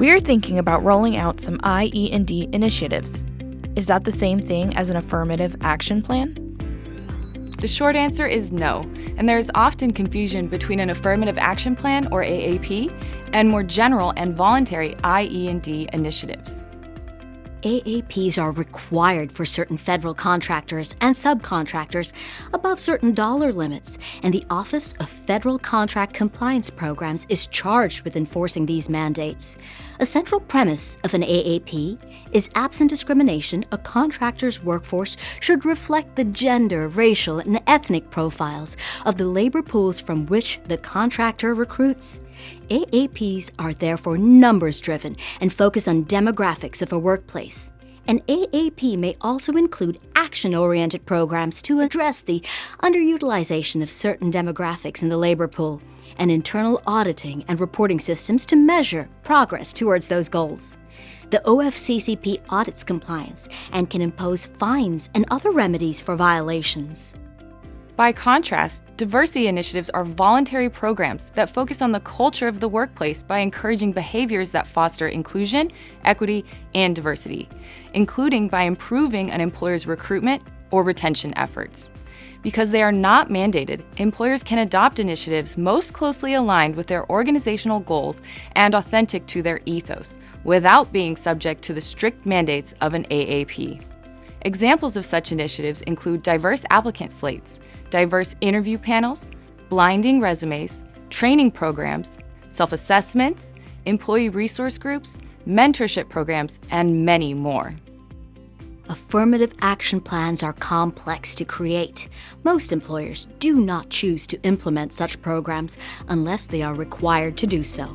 We're thinking about rolling out some IE&D initiatives. Is that the same thing as an affirmative action plan? The short answer is no, and there is often confusion between an affirmative action plan or AAP and more general and voluntary IE&D initiatives. AAPs are required for certain federal contractors and subcontractors above certain dollar limits, and the Office of Federal Contract Compliance Programs is charged with enforcing these mandates. A central premise of an AAP is absent discrimination, a contractor's workforce should reflect the gender, racial, and ethnic profiles of the labor pools from which the contractor recruits. AAPs are therefore numbers driven and focus on demographics of a workplace. An AAP may also include action oriented programs to address the underutilization of certain demographics in the labor pool, and internal auditing and reporting systems to measure progress towards those goals. The OFCCP audits compliance and can impose fines and other remedies for violations. By contrast, diversity initiatives are voluntary programs that focus on the culture of the workplace by encouraging behaviors that foster inclusion, equity, and diversity, including by improving an employer's recruitment or retention efforts. Because they are not mandated, employers can adopt initiatives most closely aligned with their organizational goals and authentic to their ethos, without being subject to the strict mandates of an AAP. Examples of such initiatives include diverse applicant slates, diverse interview panels, blinding resumes, training programs, self assessments, employee resource groups, mentorship programs, and many more. Affirmative action plans are complex to create. Most employers do not choose to implement such programs unless they are required to do so.